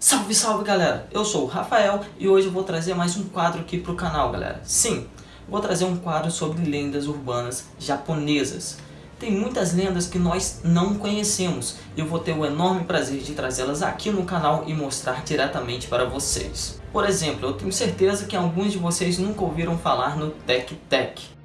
Salve, salve galera! Eu sou o Rafael e hoje eu vou trazer mais um quadro aqui pro canal, galera. Sim, vou trazer um quadro sobre lendas urbanas japonesas. Tem muitas lendas que nós não conhecemos e eu vou ter o enorme prazer de trazê-las aqui no canal e mostrar diretamente para vocês. Por exemplo, eu tenho certeza que alguns de vocês nunca ouviram falar no Tek Tek.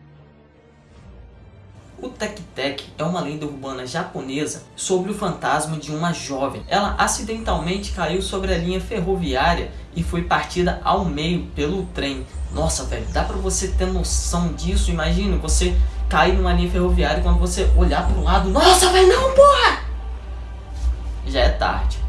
O Tek Tek é uma lenda urbana japonesa sobre o fantasma de uma jovem. Ela acidentalmente caiu sobre a linha ferroviária e foi partida ao meio pelo trem. Nossa, velho, dá pra você ter noção disso? Imagina você cair numa linha ferroviária e quando você olhar pro lado, nossa, velho, não, porra! Já é tarde.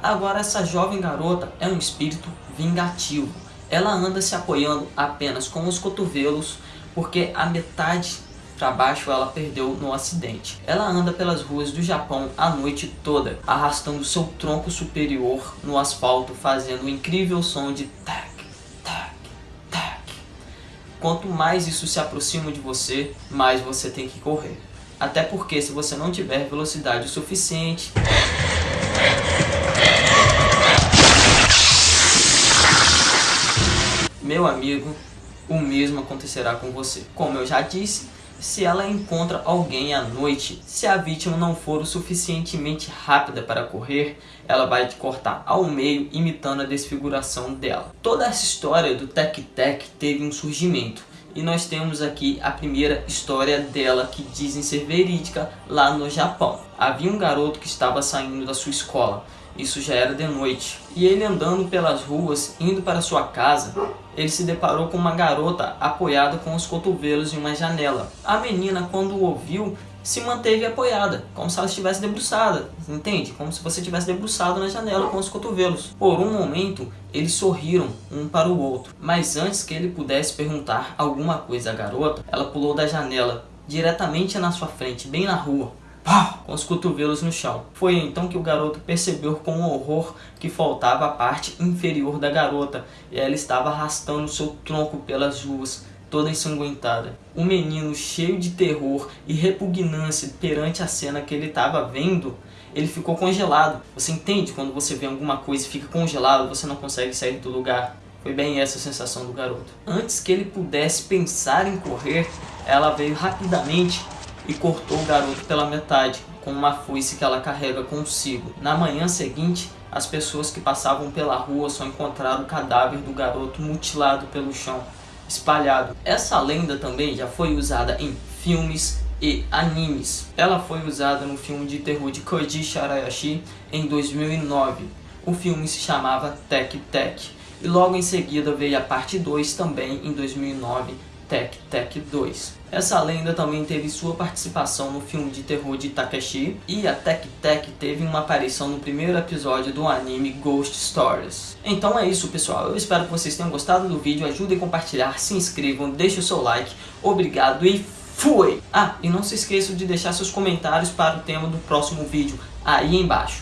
Agora essa jovem garota é um espírito vingativo. Ela anda se apoiando apenas com os cotovelos porque a metade para baixo ela perdeu no acidente. Ela anda pelas ruas do Japão a noite toda, arrastando seu tronco superior no asfalto, fazendo um incrível som de tac, tac, tac. Quanto mais isso se aproxima de você, mais você tem que correr. Até porque se você não tiver velocidade suficiente... Meu amigo, o mesmo acontecerá com você. Como eu já disse, se ela encontra alguém à noite. Se a vítima não for o suficientemente rápida para correr, ela vai te cortar ao meio, imitando a desfiguração dela. Toda essa história do Tek Tek teve um surgimento. E nós temos aqui a primeira história dela que dizem ser verídica lá no Japão. Havia um garoto que estava saindo da sua escola isso já era de noite. E ele andando pelas ruas, indo para sua casa, ele se deparou com uma garota apoiada com os cotovelos em uma janela. A menina, quando o ouviu, se manteve apoiada, como se ela estivesse debruçada, entende? Como se você estivesse debruçado na janela com os cotovelos. Por um momento, eles sorriram um para o outro, mas antes que ele pudesse perguntar alguma coisa à garota, ela pulou da janela, diretamente na sua frente, bem na rua com os cotovelos no chão. Foi então que o garoto percebeu com horror que faltava a parte inferior da garota e ela estava arrastando seu tronco pelas ruas, toda ensanguentada. O menino, cheio de terror e repugnância perante a cena que ele estava vendo, ele ficou congelado. Você entende quando você vê alguma coisa e fica congelado, você não consegue sair do lugar? Foi bem essa a sensação do garoto. Antes que ele pudesse pensar em correr, ela veio rapidamente e cortou o garoto pela metade, com uma foice que ela carrega consigo. Na manhã seguinte, as pessoas que passavam pela rua só encontraram o cadáver do garoto mutilado pelo chão, espalhado. Essa lenda também já foi usada em filmes e animes. Ela foi usada no filme de terror de Koji Sharayashi em 2009. O filme se chamava Tek Tek. E logo em seguida veio a parte 2 também em 2009, Tek Tek 2. Essa lenda também teve sua participação no filme de terror de Takeshi e a Tek Tek teve uma aparição no primeiro episódio do anime Ghost Stories. Então é isso pessoal, eu espero que vocês tenham gostado do vídeo, ajudem a compartilhar, se inscrevam, deixem o seu like, obrigado e fui! Ah, e não se esqueçam de deixar seus comentários para o tema do próximo vídeo aí embaixo.